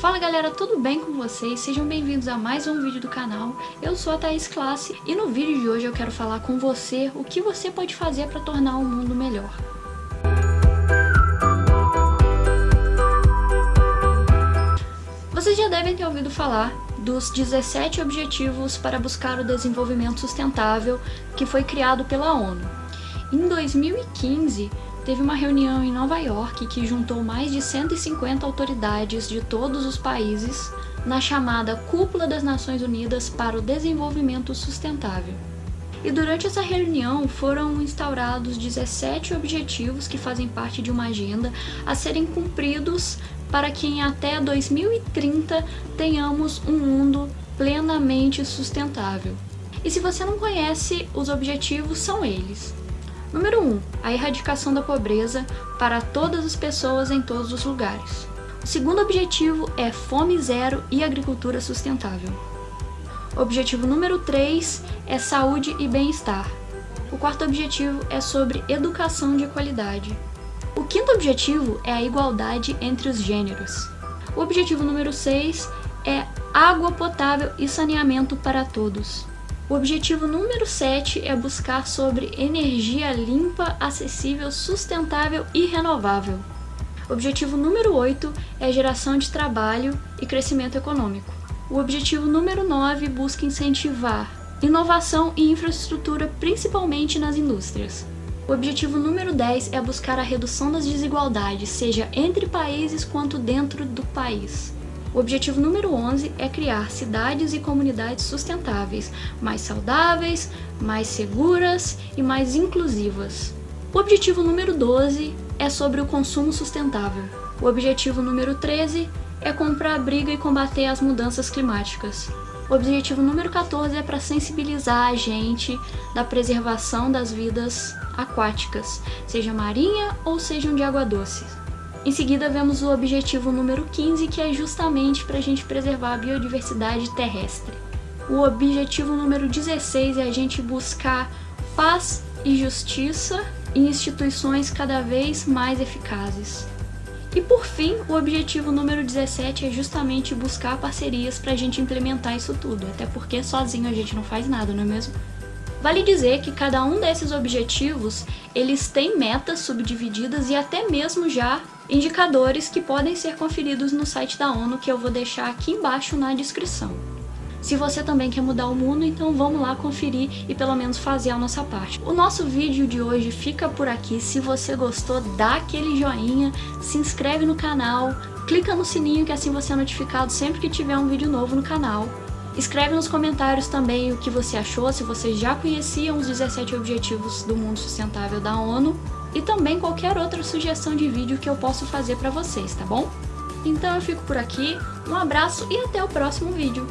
Fala galera, tudo bem com vocês? Sejam bem-vindos a mais um vídeo do canal. Eu sou a Thaís Classe e no vídeo de hoje eu quero falar com você o que você pode fazer para tornar o mundo melhor. Vocês já devem ter ouvido falar dos 17 Objetivos para buscar o desenvolvimento sustentável que foi criado pela ONU. Em 2015, teve uma reunião em Nova York que juntou mais de 150 autoridades de todos os países na chamada Cúpula das Nações Unidas para o Desenvolvimento Sustentável. E durante essa reunião foram instaurados 17 objetivos que fazem parte de uma agenda a serem cumpridos para que em até 2030 tenhamos um mundo plenamente sustentável. E se você não conhece, os objetivos são eles. Número 1. A erradicação da pobreza para todas as pessoas em todos os lugares. O segundo objetivo é fome zero e agricultura sustentável. Objetivo número 3 é saúde e bem-estar. O quarto objetivo é sobre educação de qualidade. O quinto objetivo é a igualdade entre os gêneros. O objetivo número 6 é água potável e saneamento para todos. O objetivo número 7 é buscar sobre energia limpa, acessível, sustentável e renovável. O objetivo número 8 é geração de trabalho e crescimento econômico. O objetivo número 9 busca incentivar inovação e infraestrutura, principalmente nas indústrias. O objetivo número 10 é buscar a redução das desigualdades, seja entre países quanto dentro do país. O objetivo número 11 é criar cidades e comunidades sustentáveis, mais saudáveis, mais seguras e mais inclusivas. O objetivo número 12 é sobre o consumo sustentável. O objetivo número 13 é comprar briga e combater as mudanças climáticas. O objetivo número 14 é para sensibilizar a gente da preservação das vidas aquáticas, seja marinha ou sejam de água doce. Em seguida, vemos o objetivo número 15, que é justamente para a gente preservar a biodiversidade terrestre. O objetivo número 16 é a gente buscar paz e justiça em instituições cada vez mais eficazes. E por fim, o objetivo número 17 é justamente buscar parcerias para a gente implementar isso tudo, até porque sozinho a gente não faz nada, não é mesmo? Vale dizer que cada um desses objetivos, eles têm metas subdivididas e até mesmo já indicadores que podem ser conferidos no site da ONU que eu vou deixar aqui embaixo na descrição. Se você também quer mudar o mundo, então vamos lá conferir e pelo menos fazer a nossa parte. O nosso vídeo de hoje fica por aqui. Se você gostou, dá aquele joinha, se inscreve no canal, clica no sininho que assim você é notificado sempre que tiver um vídeo novo no canal. Escreve nos comentários também o que você achou, se você já conhecia os 17 Objetivos do Mundo Sustentável da ONU e também qualquer outra sugestão de vídeo que eu posso fazer para vocês, tá bom? Então eu fico por aqui, um abraço e até o próximo vídeo!